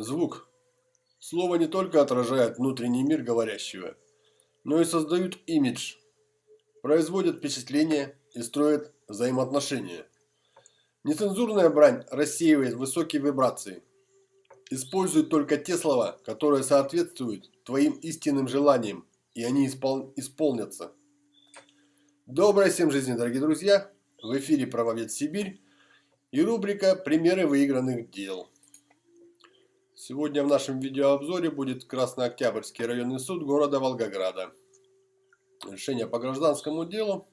Звук. Слово не только отражает внутренний мир говорящего, но и создают имидж, производят впечатление и строят взаимоотношения. Нецензурная брань рассеивает высокие вибрации. Использует только те слова, которые соответствуют твоим истинным желаниям, и они испол исполнятся. Доброй всем жизни, дорогие друзья! В эфире «Правовед Сибирь» и рубрика «Примеры выигранных дел». Сегодня в нашем видеообзоре будет Краснооктябрьский районный суд города Волгограда. Решение по гражданскому делу.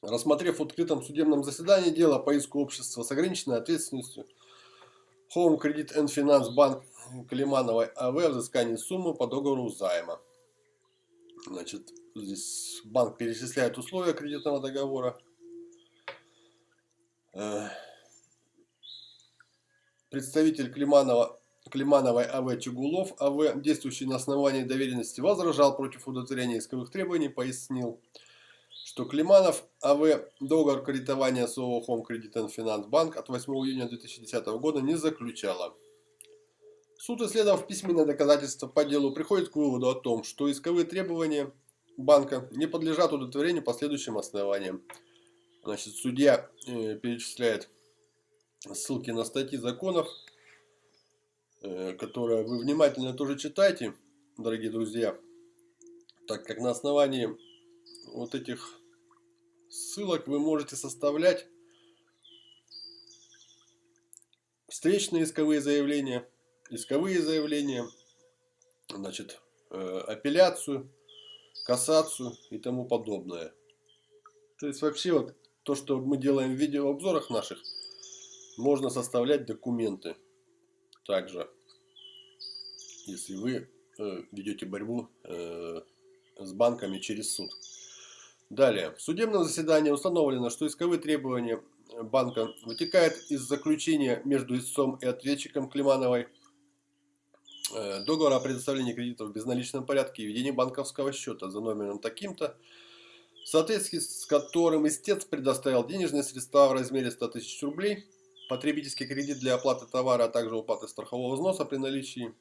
Рассмотрев в открытом судебном заседании дело по иску общества с ограниченной ответственностью Home Credit and Finance Bank Климановой АВ взыскании суммы по договору займа. Значит, здесь банк перечисляет условия кредитного договора. Представитель Климанова, Климановой АВ Чугулов АВ, действующий на основании доверенности, возражал против удовлетворения исковых требований, пояснил, что Климанов АВ договор кредитования с ООО Home Credit and Finance Bank от 8 июня 2010 года не заключала. Суд, исследовав письменное доказательство по делу, приходит к выводу о том, что исковые требования банка не подлежат удовлетворению по следующим основаниям. Значит, судья э, перечисляет ссылки на статьи законов, э, которые вы внимательно тоже читайте, дорогие друзья, так как на основании вот этих ссылок вы можете составлять встречные исковые заявления, исковые заявления, значит, э, апелляцию, кассацию и тому подобное. То есть вообще вот то, что мы делаем в видеообзорах наших – можно составлять документы также, если вы э, ведете борьбу э, с банками через суд. Далее. В судебном заседании установлено, что исковые требования банка вытекают из заключения между истцом и ответчиком Климановой э, договора о предоставлении кредитов в безналичном порядке и ведении банковского счета за номером таким-то, в соответствии с которым истец предоставил денежные средства в размере 100 тысяч рублей – потребительский кредит для оплаты товара, а также уплаты страхового взноса при наличии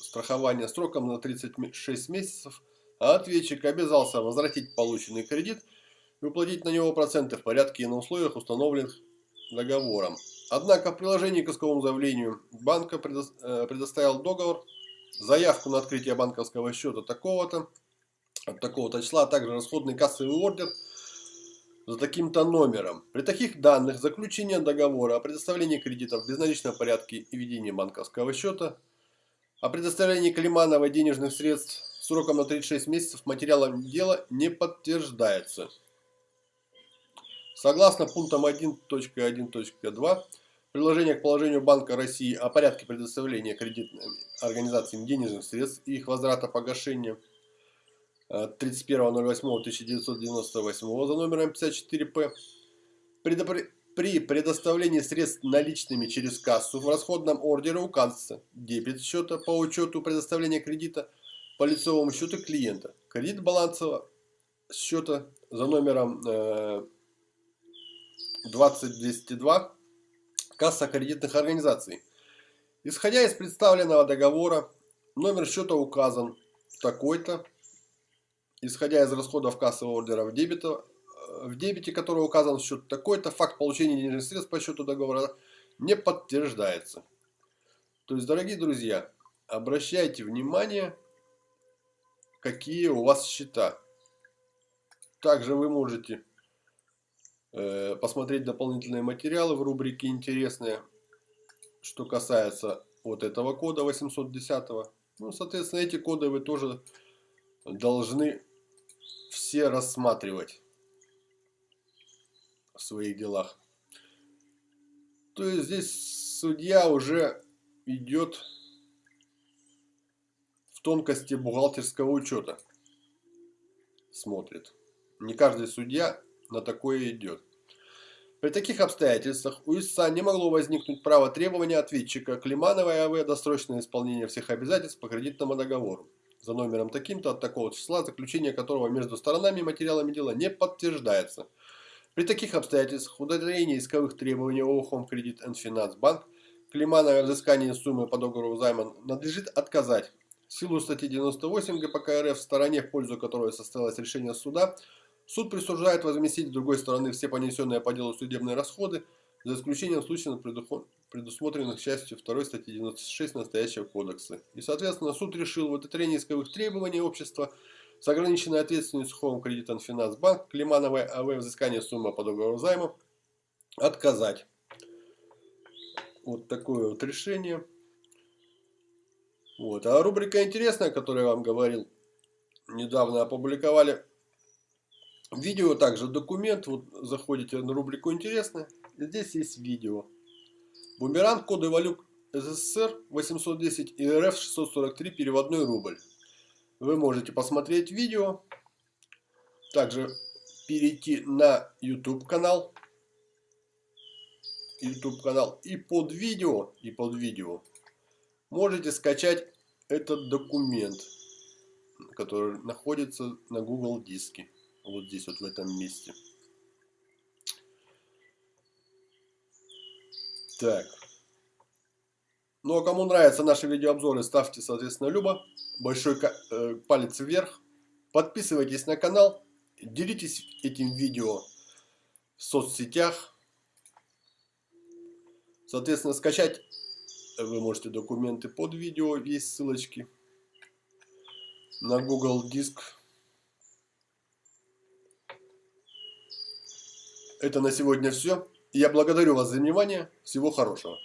страхования сроком на 36 месяцев, а ответчик обязался возвратить полученный кредит и уплатить на него проценты в порядке и на условиях, установленных договором. Однако в приложении к исковому заявлению банка э, предоставил договор, заявку на открытие банковского счета такого-то, от такого-то числа, а также расходный кассовый ордер – за таким-то номером. При таких данных заключение договора о предоставлении кредитов в безналичном порядке и ведении банковского счета, о предоставлении Климанова денежных средств сроком на 36 месяцев материалом дела не подтверждается. Согласно пунктам 1.1.2 приложения к положению Банка России о порядке предоставления кредитным организациям денежных средств и их возврата погашения – 31.08.1998 за номером 54П при предоставлении средств наличными через кассу в расходном ордере указывается дебет счета по учету предоставления кредита по лицевому счету клиента, кредит балансового счета за номером 20202 касса кредитных организаций. Исходя из представленного договора, номер счета указан такой-то, исходя из расходов кассового ордера в, дебета, в дебете, который указан в счет такой-то, факт получения денежных средств по счету договора не подтверждается. То есть, дорогие друзья, обращайте внимание, какие у вас счета. Также вы можете э, посмотреть дополнительные материалы в рубрике «Интересные», что касается вот этого кода 810. Ну, соответственно, эти коды вы тоже должны все рассматривать в своих делах. То есть здесь судья уже идет в тонкости бухгалтерского учета. Смотрит. Не каждый судья на такое идет. При таких обстоятельствах у истца не могло возникнуть право требования ответчика Климановой АВ досрочное исполнение всех обязательств по кредитному договору за номером таким-то от такого числа, заключение которого между сторонами материалами дела не подтверждается. При таких обстоятельствах удовлетворение исковых требований ООО Home Credit and Finance Bank Климановой взыскании суммы по договору займа надлежит отказать. В силу статьи 98 ГПК РФ в стороне, в пользу которой состоялось решение суда, суд присуждает возместить с другой стороны все понесенные по делу судебные расходы, за исключением случаев, предусмотренных частью 2 статьи 96 настоящего кодекса. И, соответственно, суд решил в удовлетворении исковых требований общества с ограниченной ответственностью Сухого кредитом Финансбанк Климановой АВ взыскание суммы по договору займа отказать. Вот такое вот решение. Вот. А рубрика интересная, которую я вам говорил, недавно опубликовали видео, также документ. Вот заходите на рубрику интересно. Здесь есть видео. Бумеранг коды валют СССР 810 и РФ 643 переводной рубль. Вы можете посмотреть видео. Также перейти на YouTube канал YouTube канал. И под видео, и под видео можете скачать этот документ, который находится на Google диске. Вот здесь вот в этом месте. Так. Ну а кому нравятся наши видеообзоры, ставьте, соответственно, любо. Большой э, палец вверх. Подписывайтесь на канал. Делитесь этим видео в соцсетях. Соответственно, скачать вы можете документы под видео, есть ссылочки на Google Диск. Это на сегодня все. Я благодарю вас за внимание. Всего хорошего.